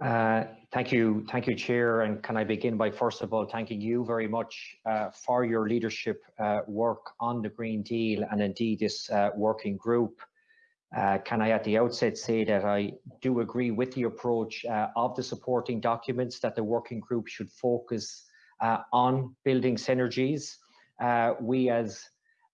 Uh, thank you, thank you, Chair. And can I begin by first of all thanking you very much uh, for your leadership uh, work on the Green Deal and indeed this uh, working group. Uh, can I at the outset say that I do agree with the approach of the supporting documents that the working group should focus on building synergies. we as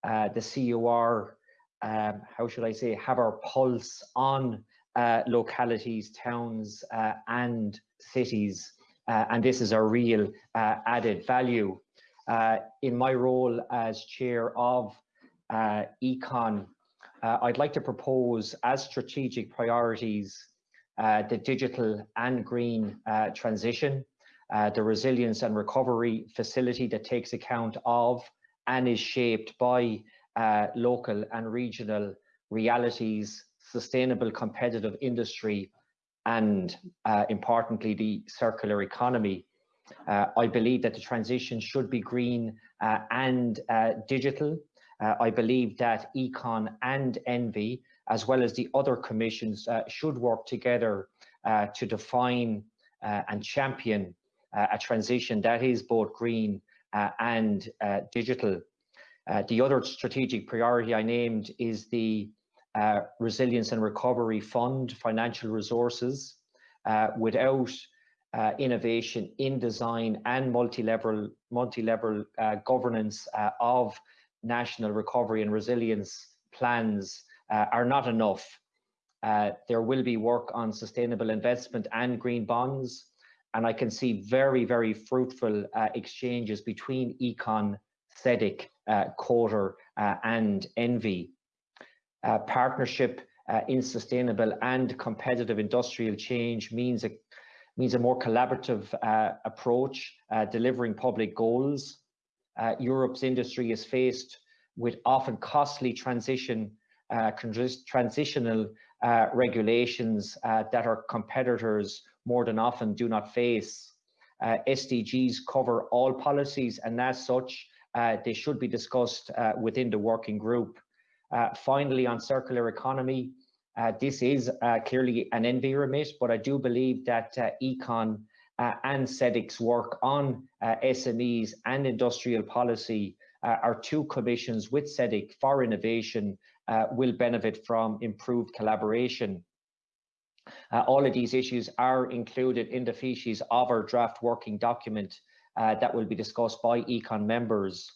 the COR, um, how should I say, have our pulse on uh, localities, towns uh, and cities. Uh, and this is a real uh, added value. Uh, in my role as chair of Econ, I'd like to propose as strategic priorities the digital and green transition, the resilience and recovery facility that takes account of and is shaped by local and regional realities sustainable competitive industry and uh, importantly the circular economy. Uh, I believe that the transition should be green uh, and uh, digital. Uh, I believe that Econ and ENVI, as well as the other commissions, uh, should work together to define and champion a transition that is both green and digital. the other strategic priority I named is the uh, resilience and recovery fund financial resources uh, without uh, innovation in design and multi-level multi-level uh, governance uh, of national recovery and resilience plans uh, are not enough. there will be work on sustainable investment and green bonds, and I can see very, very fruitful exchanges between Econ, SEDEC, COTER, and ENVI uh, partnership uh, in sustainable and competitive industrial change means a means a more collaborative uh, approach, uh, delivering public goals. Uh, Europe's industry is faced with often costly transition, uh, transitional regulations that our competitors more than often do not face. SDGs cover all policies and as such, they should be discussed within the working group. Uh, finally, on circular economy, uh, this is uh, clearly an ENVI remit, but I do believe that uh, Econ uh, and SEDEC's work on uh, SMEs and industrial policy our two commissions with SEDEC for innovation will benefit from improved collaboration. all of these issues are included in the fiches of our draft working document that will be discussed by Econ members.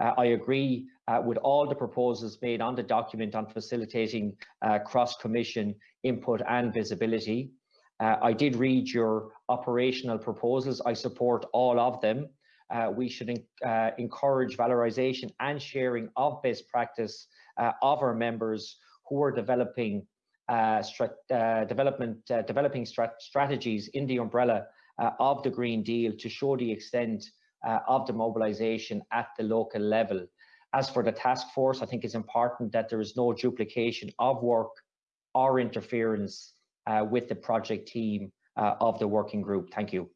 Uh, I agree uh, with all the proposals made on the document on facilitating uh, cross-commission input and visibility. Uh, I did read your operational proposals. I support all of them. Uh, we should uh, encourage valorization and sharing of best practice of our members who are developing development developing strat strategies in the umbrella of the Green Deal to show the extent uh, of the mobilisation at the local level. As for the task force, I think it's important that there is no duplication of work or interference uh, with the project team uh, of the working group. Thank you.